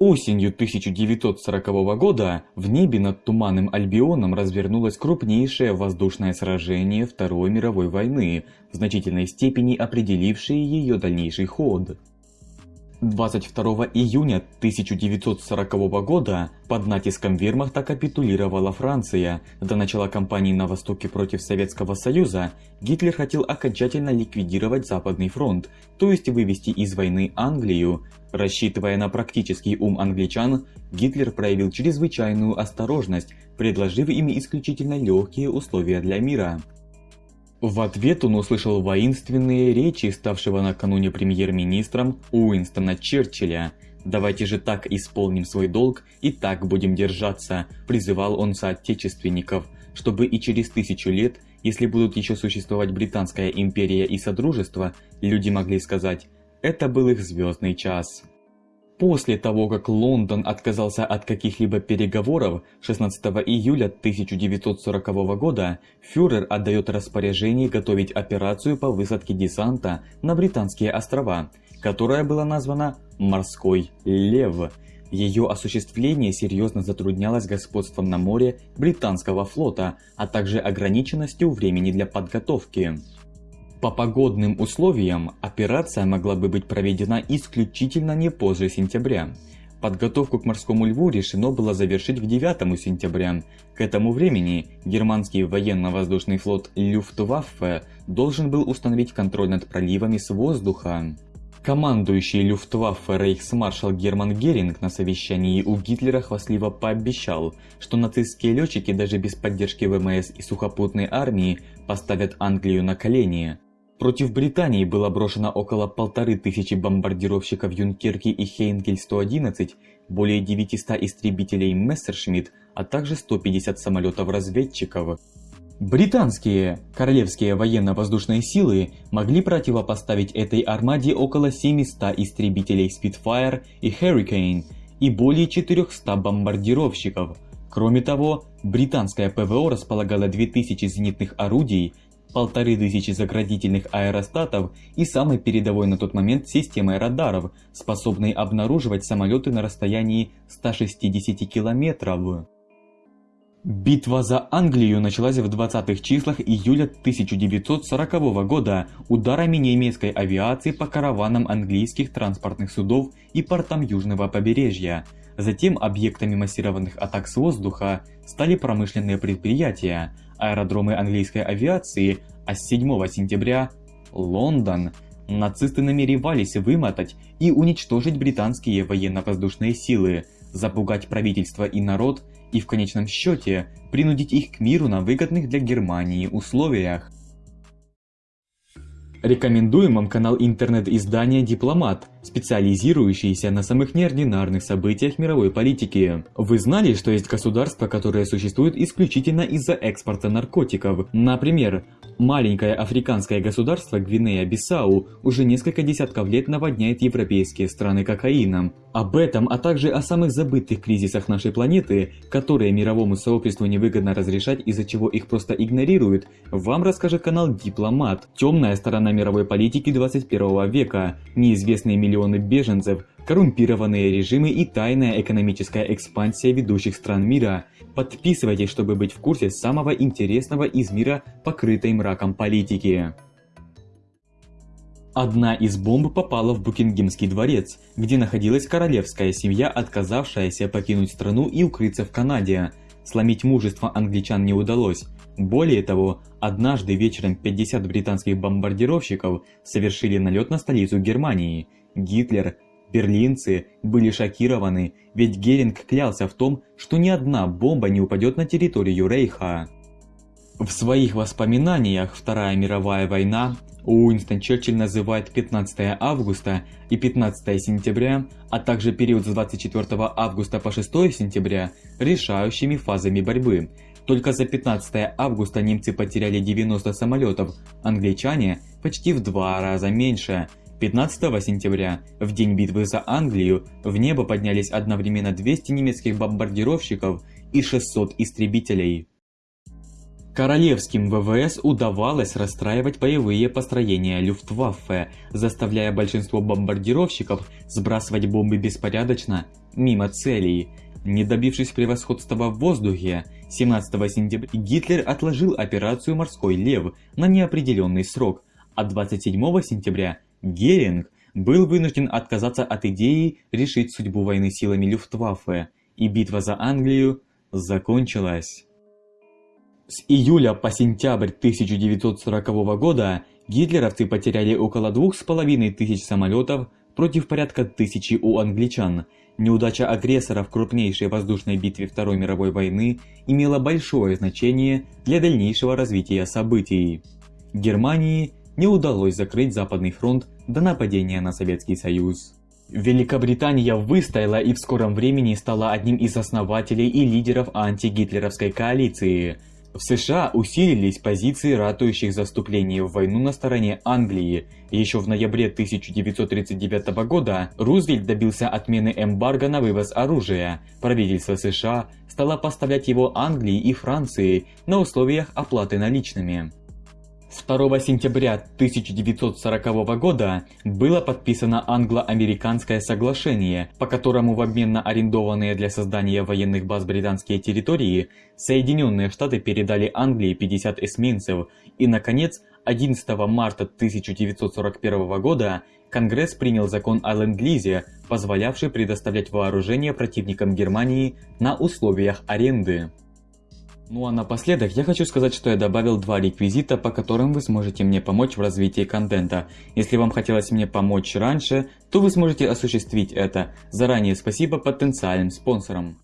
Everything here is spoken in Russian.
Осенью 1940 года в небе над Туманным Альбионом развернулось крупнейшее воздушное сражение Второй мировой войны, в значительной степени определившее ее дальнейший ход. 22 июня 1940 года под натиском вермахта капитулировала Франция. До начала кампании на востоке против Советского Союза Гитлер хотел окончательно ликвидировать Западный фронт, то есть вывести из войны Англию. Рассчитывая на практический ум англичан, Гитлер проявил чрезвычайную осторожность, предложив им исключительно легкие условия для мира. В ответ он услышал воинственные речи ставшего накануне премьер-министром Уинстона Черчилля. «Давайте же так исполним свой долг и так будем держаться», – призывал он соотечественников, чтобы и через тысячу лет, если будут еще существовать Британская империя и Содружество, люди могли сказать «это был их звездный час». После того, как Лондон отказался от каких-либо переговоров, 16 июля 1940 года фюрер отдает распоряжение готовить операцию по высадке десанта на Британские острова, которая была названа «Морской лев». Ее осуществление серьезно затруднялось господством на море британского флота, а также ограниченностью времени для подготовки. По погодным условиям операция могла бы быть проведена исключительно не позже сентября. Подготовку к морскому льву решено было завершить к 9 сентября. К этому времени германский военно-воздушный флот Люфтваффе должен был установить контроль над проливами с воздуха. Командующий Люфтваффе рейхсмаршал Герман Геринг на совещании у Гитлера хвастливо пообещал, что нацистские летчики даже без поддержки ВМС и сухопутной армии поставят Англию на колени. Против Британии было брошено около полторы тысячи бомбардировщиков Юнкерки и Хейнкель-111, более 900 истребителей Мессершмитт, а также 150 самолетов-разведчиков. Британские королевские военно-воздушные силы могли противопоставить этой армаде около 700 истребителей Spitfire и Hurricane и более 400 бомбардировщиков. Кроме того, британское ПВО располагало 2000 зенитных орудий, полторы тысячи заградительных аэростатов и самой передовой на тот момент системой радаров, способной обнаруживать самолеты на расстоянии 160 километров. Битва за Англию началась в 20-х числах июля 1940 года ударами немецкой авиации по караванам английских транспортных судов и портам южного побережья. Затем объектами массированных атак с воздуха стали промышленные предприятия, аэродромы английской авиации, а с 7 сентября – Лондон. Нацисты намеревались вымотать и уничтожить британские военно-воздушные силы, запугать правительство и народ и в конечном счете принудить их к миру на выгодных для Германии условиях. Рекомендуем вам канал интернет-издания «Дипломат», специализирующийся на самых неординарных событиях мировой политики. Вы знали, что есть государства, которые существуют исключительно из-за экспорта наркотиков? Например, маленькое африканское государство Гвинея-Бисау уже несколько десятков лет наводняет европейские страны кокаином. Об этом, а также о самых забытых кризисах нашей планеты, которые мировому сообществу невыгодно разрешать, из-за чего их просто игнорируют, вам расскажет канал Дипломат. Темная сторона мировой политики 21 века, неизвестные миллионы беженцев, коррумпированные режимы и тайная экономическая экспансия ведущих стран мира. Подписывайтесь, чтобы быть в курсе самого интересного из мира, покрытой мраком политики. Одна из бомб попала в Букингемский дворец, где находилась королевская семья, отказавшаяся покинуть страну и укрыться в Канаде. Сломить мужество англичан не удалось. Более того, однажды вечером 50 британских бомбардировщиков совершили налет на столицу Германии. Гитлер, берлинцы были шокированы, ведь Геринг клялся в том, что ни одна бомба не упадет на территорию Рейха. В своих воспоминаниях Вторая мировая война Уинстон Черчилль называет 15 августа и 15 сентября, а также период с 24 августа по 6 сентября решающими фазами борьбы. Только за 15 августа немцы потеряли 90 самолетов, англичане почти в два раза меньше. 15 сентября, в день битвы за Англию, в небо поднялись одновременно 200 немецких бомбардировщиков и 600 истребителей. Королевским ВВС удавалось расстраивать боевые построения Люфтваффе, заставляя большинство бомбардировщиков сбрасывать бомбы беспорядочно, мимо целей. Не добившись превосходства в воздухе, 17 сентября Гитлер отложил операцию «Морской лев» на неопределенный срок, а 27 сентября Геринг был вынужден отказаться от идеи решить судьбу войны силами Люфтваффе, и битва за Англию закончилась. С июля по сентябрь 1940 года гитлеровцы потеряли около двух с половиной тысяч самолетов против порядка тысячи у англичан. Неудача агрессора в крупнейшей воздушной битве Второй мировой войны имела большое значение для дальнейшего развития событий. Германии не удалось закрыть Западный фронт до нападения на Советский Союз. Великобритания выстояла и в скором времени стала одним из основателей и лидеров антигитлеровской коалиции – в США усилились позиции ратующих за вступление в войну на стороне Англии. Еще в ноябре 1939 года Рузвельт добился отмены эмбарго на вывоз оружия. Правительство США стало поставлять его Англии и Франции на условиях оплаты наличными. 2 сентября 1940 года было подписано англо-американское соглашение, по которому в обмен на арендованные для создания военных баз британские территории Соединенные Штаты передали Англии 50 эсминцев и, наконец, 11 марта 1941 года Конгресс принял закон о Ленд-Лизе, позволявший предоставлять вооружение противникам Германии на условиях аренды. Ну а напоследок я хочу сказать, что я добавил два реквизита, по которым вы сможете мне помочь в развитии контента. Если вам хотелось мне помочь раньше, то вы сможете осуществить это. Заранее спасибо потенциальным спонсорам.